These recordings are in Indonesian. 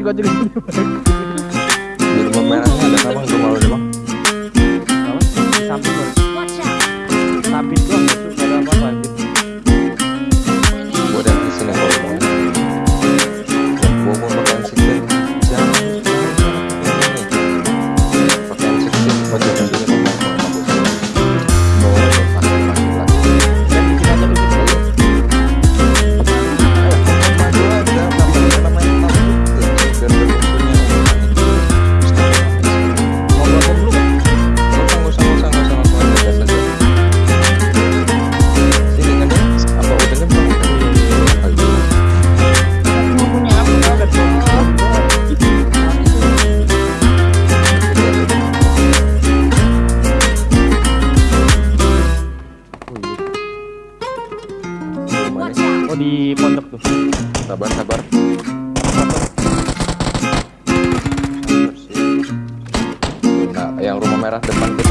gue juga di pondok tuh. Sabar, sabar. Yang rumah merah depan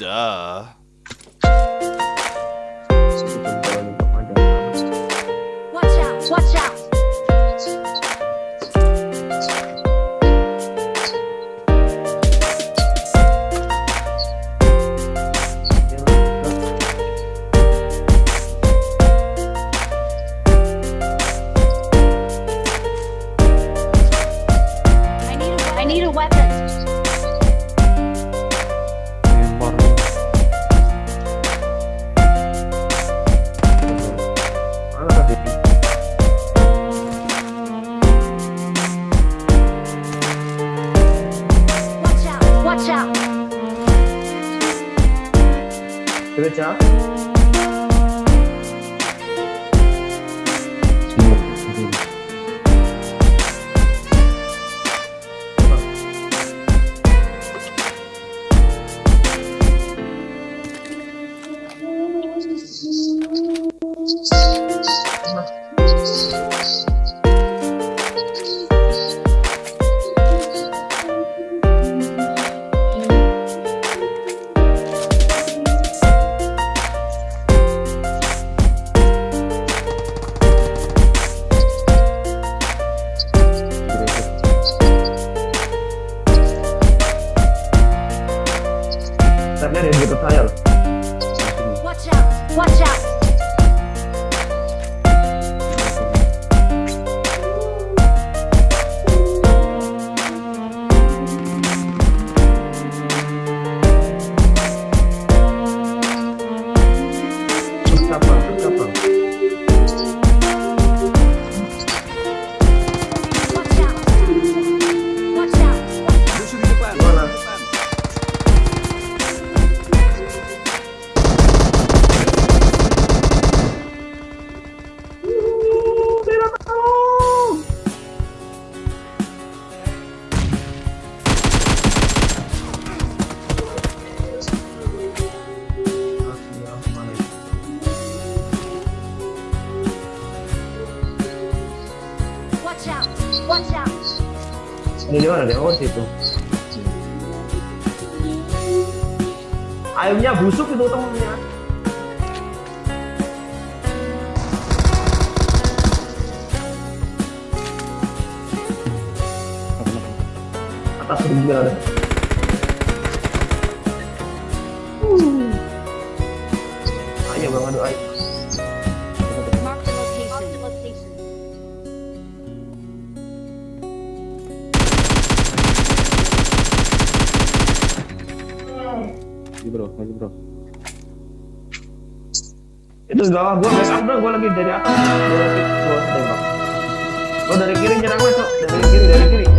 Duh. Watch out! Watch out! ayamnya busuk itu temennya. Atas rumah ada terus bawah gue mess up bro gue lagi dari atas. Gue tembak. Lo dari kiri nyerang masuk dari kiri dari kiri.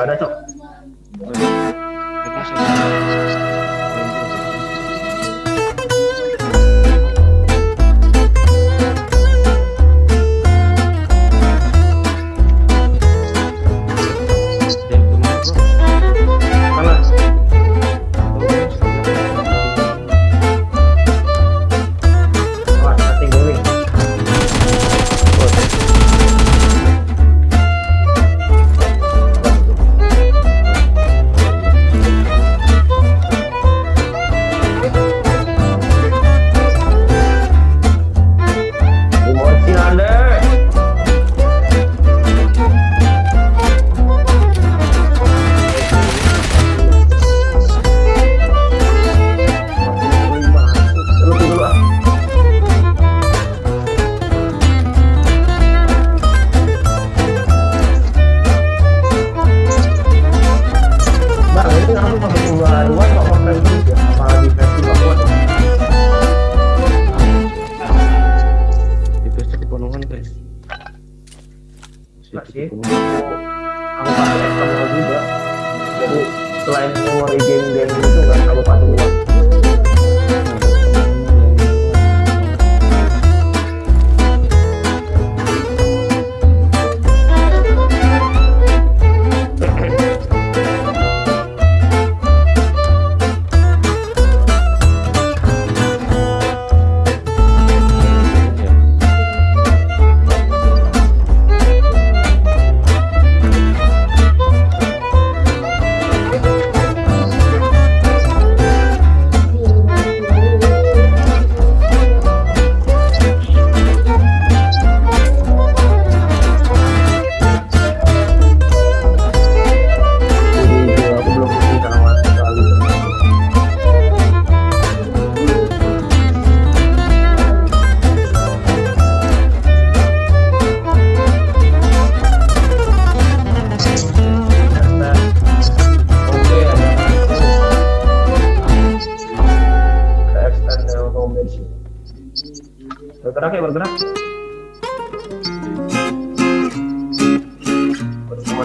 ありがとう。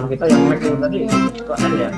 Kita yang Mac itu tadi ada ya.